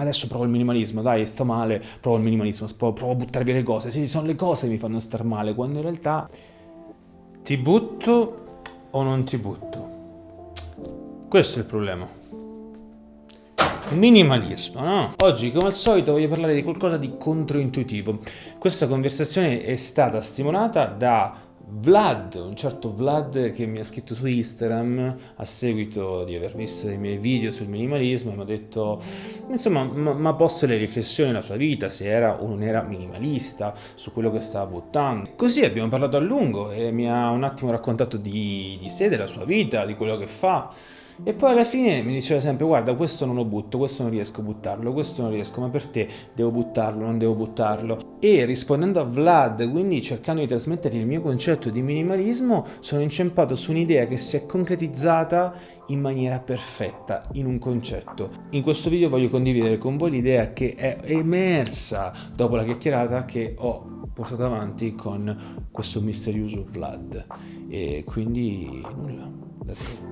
Adesso provo il minimalismo, dai, sto male, provo il minimalismo, provo a buttare via le cose. Sì, sono le cose che mi fanno star male, quando in realtà ti butto o non ti butto. Questo è il problema. Minimalismo, no? Oggi, come al solito, voglio parlare di qualcosa di controintuitivo. Questa conversazione è stata stimolata da Vlad, un certo Vlad che mi ha scritto su Instagram a seguito di aver visto i miei video sul minimalismo e mi ha detto insomma mi ha posto le riflessioni nella sua vita se era o non era minimalista su quello che stava buttando. Così abbiamo parlato a lungo e mi ha un attimo raccontato di, di sé, della sua vita, di quello che fa e poi alla fine mi diceva sempre guarda questo non lo butto, questo non riesco a buttarlo, questo non riesco, ma per te devo buttarlo, non devo buttarlo. E rispondendo a Vlad, quindi cercando di trasmettere il mio concetto di minimalismo, sono inciampato su un'idea che si è concretizzata in maniera perfetta, in un concetto. In questo video voglio condividere con voi l'idea che è emersa dopo la chiacchierata che ho portato avanti con questo misterioso Vlad. E quindi nulla, let's go.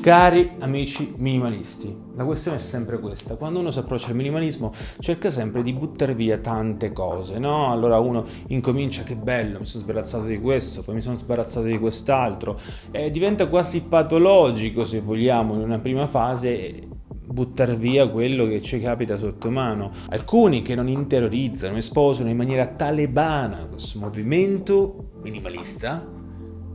Cari amici minimalisti, la questione è sempre questa, quando uno si approccia al minimalismo cerca sempre di buttare via tante cose, no? Allora uno incomincia, che bello, mi sono sbarazzato di questo, poi mi sono sbarazzato di quest'altro, e diventa quasi patologico se vogliamo in una prima fase buttare via quello che ci capita sotto mano. Alcuni che non interiorizzano e sposano in maniera talebana questo movimento minimalista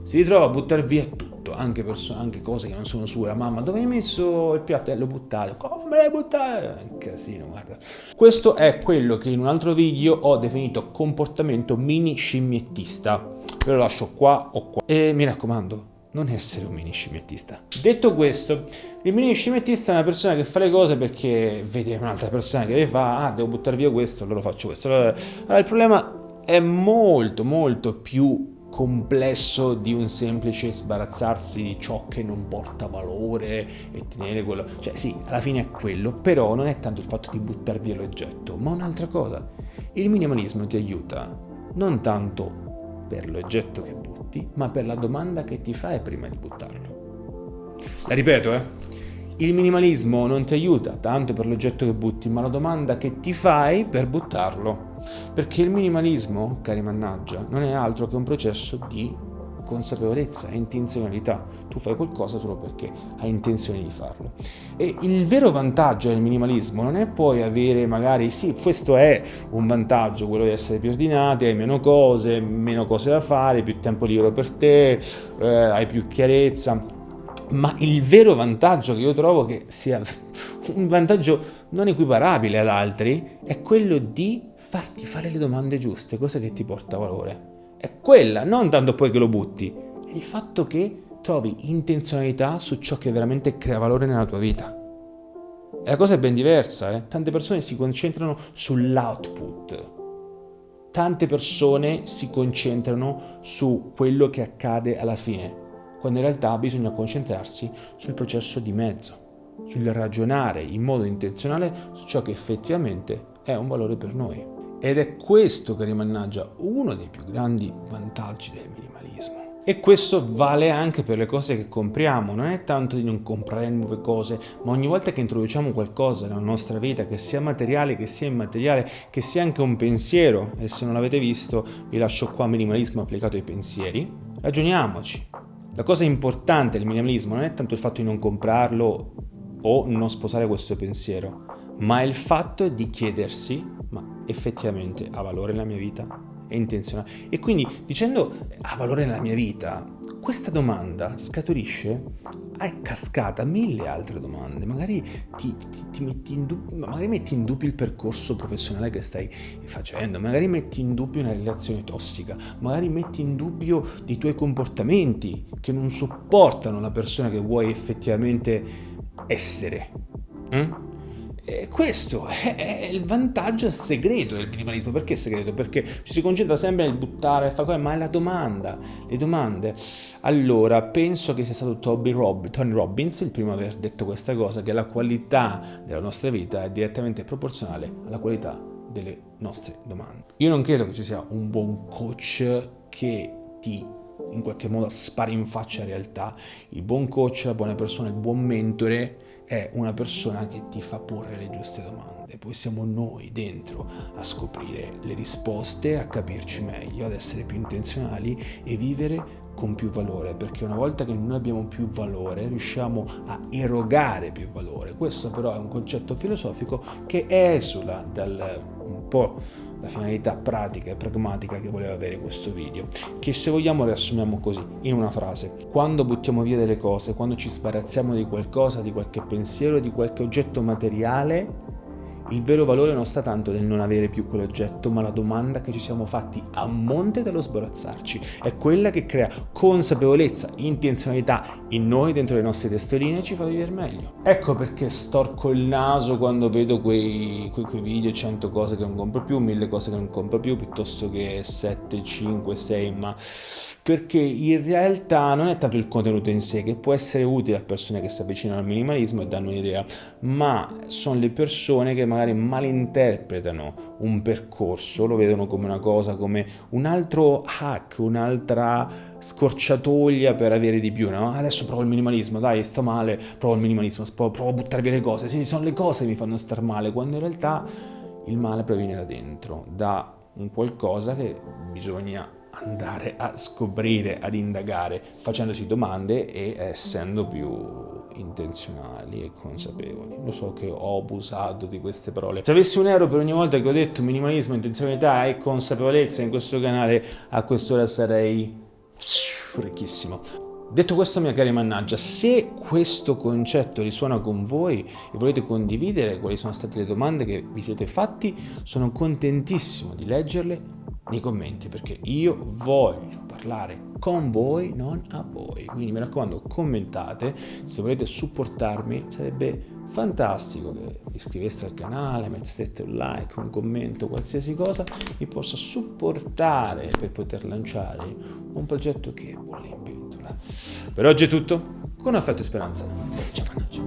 si ritrova a buttare via tutto, anche, anche cose che non sono sue. Mamma, dove hai messo il piatto? Eh, l'ho buttato. Come l'hai buttato? È un casino, guarda. Questo è quello che in un altro video ho definito comportamento mini scimmiettista. Ve lo lascio qua o qua. E mi raccomando, non essere un mini scimmiettista. Detto questo, il mini scimmiettista è una persona che fa le cose perché vede un'altra persona che le fa, ah devo buttare via questo, allora faccio questo. Allora, allora il problema è molto molto più complesso di un semplice sbarazzarsi di ciò che non porta valore e tenere quello. Cioè sì, alla fine è quello, però non è tanto il fatto di buttare via l'oggetto, ma un'altra cosa. Il minimalismo ti aiuta non tanto per l'oggetto che butti, ma per la domanda che ti fai prima di buttarlo. La ripeto, eh? Il minimalismo non ti aiuta tanto per l'oggetto che butti, ma la domanda che ti fai per buttarlo. Perché il minimalismo, cari mannaggia, non è altro che un processo di consapevolezza e intenzionalità. Tu fai qualcosa solo perché hai intenzione di farlo. E il vero vantaggio del minimalismo non è poi avere magari, sì, questo è un vantaggio, quello di essere più ordinati, hai meno cose, meno cose da fare, più tempo libero per te, eh, hai più chiarezza, ma il vero vantaggio che io trovo che sia un vantaggio non equiparabile ad altri è quello di farti fare le domande giuste, cosa che ti porta valore è quella, non tanto poi che lo butti, è il fatto che trovi intenzionalità su ciò che veramente crea valore nella tua vita. E la cosa è ben diversa, eh? tante persone si concentrano sull'output, tante persone si concentrano su quello che accade alla fine, quando in realtà bisogna concentrarsi sul processo di mezzo, sul ragionare in modo intenzionale su ciò che effettivamente è un valore per noi. Ed è questo che rimannaggia uno dei più grandi vantaggi del minimalismo. E questo vale anche per le cose che compriamo, non è tanto di non comprare nuove cose, ma ogni volta che introduciamo qualcosa nella nostra vita, che sia materiale, che sia immateriale, che sia anche un pensiero, e se non l'avete visto vi lascio qua minimalismo applicato ai pensieri, ragioniamoci. La cosa importante del minimalismo non è tanto il fatto di non comprarlo o non sposare questo pensiero, ma il fatto di chiedersi effettivamente ha valore nella mia vita? È intenzionale? E quindi dicendo ha valore nella mia vita, questa domanda scaturisce a cascata mille altre domande, magari ti, ti, ti metti, in dubbio, magari metti in dubbio il percorso professionale che stai facendo, magari metti in dubbio una relazione tossica, magari metti in dubbio i tuoi comportamenti che non sopportano la persona che vuoi effettivamente essere. Mm? E questo è il vantaggio segreto del minimalismo. Perché segreto? Perché ci si concentra sempre nel buttare, fa ma è la domanda, le domande. Allora, penso che sia stato Toby Rob, Tony Robbins il primo a aver detto questa cosa, che la qualità della nostra vita è direttamente proporzionale alla qualità delle nostre domande. Io non credo che ci sia un buon coach che ti in qualche modo spara in faccia la realtà. Il buon coach, la buona persona, il buon mentore è una persona che ti fa porre le giuste domande. Poi siamo noi dentro a scoprire le risposte, a capirci meglio, ad essere più intenzionali e vivere con più valore, perché una volta che noi abbiamo più valore riusciamo a erogare più valore. Questo però è un concetto filosofico che esula dal po' la finalità pratica e pragmatica che voleva avere questo video, che se vogliamo riassumiamo così, in una frase. Quando buttiamo via delle cose, quando ci sbarazziamo di qualcosa, di qualche pensiero, di qualche oggetto materiale, il vero valore non sta tanto nel non avere più quell'oggetto, ma la domanda che ci siamo fatti a monte dallo sbarazzarci. È quella che crea consapevolezza, intenzionalità in noi, dentro le nostre testoline e ci fa vivere meglio. Ecco perché storco il naso quando vedo quei, quei, quei video, 100 cose che non compro più, 1000 cose che non compro più, piuttosto che 7, 5, 6, ma perché in realtà non è tanto il contenuto in sé che può essere utile a persone che si avvicinano al minimalismo e danno un'idea, ma sono le persone che magari malinterpretano un percorso, lo vedono come una cosa, come un altro hack, un'altra scorciatoia per avere di più, no? Adesso provo il minimalismo, dai, sto male, provo il minimalismo, provo a buttare via le cose, sì, sono le cose che mi fanno star male, quando in realtà il male proviene da dentro, da un qualcosa che bisogna andare a scoprire, ad indagare, facendosi domande e essendo più intenzionali e consapevoli. Lo so che ho abusato di queste parole. Se avessi un euro per ogni volta che ho detto minimalismo, intenzionalità e consapevolezza in questo canale, a quest'ora sarei ricchissimo. Detto questo, mia cara mannaggia, se questo concetto risuona con voi e volete condividere quali sono state le domande che vi siete fatti, sono contentissimo di leggerle nei commenti perché io voglio parlare con voi, non a voi. Quindi mi raccomando, commentate, se volete supportarmi sarebbe fantastico che iscriveste al canale, metteste un like, un commento, qualsiasi cosa mi possa supportare per poter lanciare un progetto che vuole in pentola. Per oggi è tutto, con affetto e speranza. Ciao mannaggia.